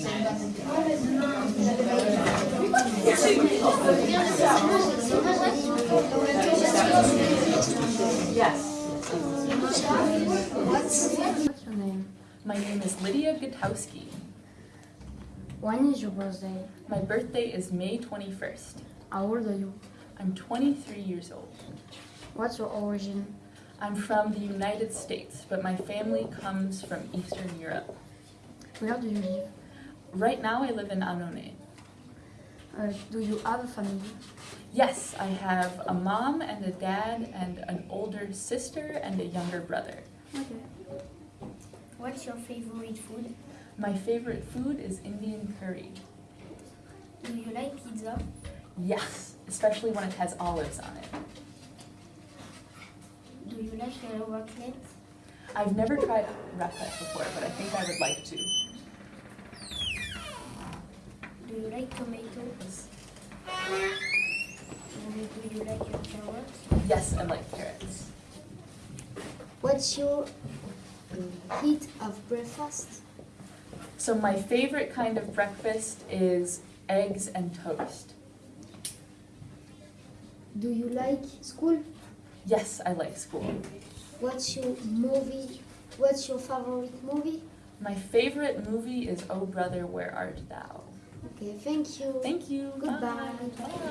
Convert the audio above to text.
What's your name? My name is Lydia Gutowski. When is your birthday? My birthday is May 21st. How old are you? I'm 23 years old. What's your origin? I'm from the United States, but my family comes from Eastern Europe. Where do you live? Right now I live in Annonay. Uh, do you have a family? Yes, I have a mom and a dad and an older sister and a younger brother. Okay. What's your favorite food? My favorite food is Indian curry. Do you like pizza? Yes, especially when it has olives on it. Do you like uh, raclette? I've never tried raclette before, but I think I would like to. Do you like tomatoes? And do you like carrots? Yes, I like carrots. What's your heat of breakfast? So my favorite kind of breakfast is eggs and toast. Do you like school? Yes, I like school. What's your movie? What's your favorite movie? My favorite movie is Oh Brother, Where Art Thou? Okay, thank you. Thank you. Goodbye. Bye. Bye.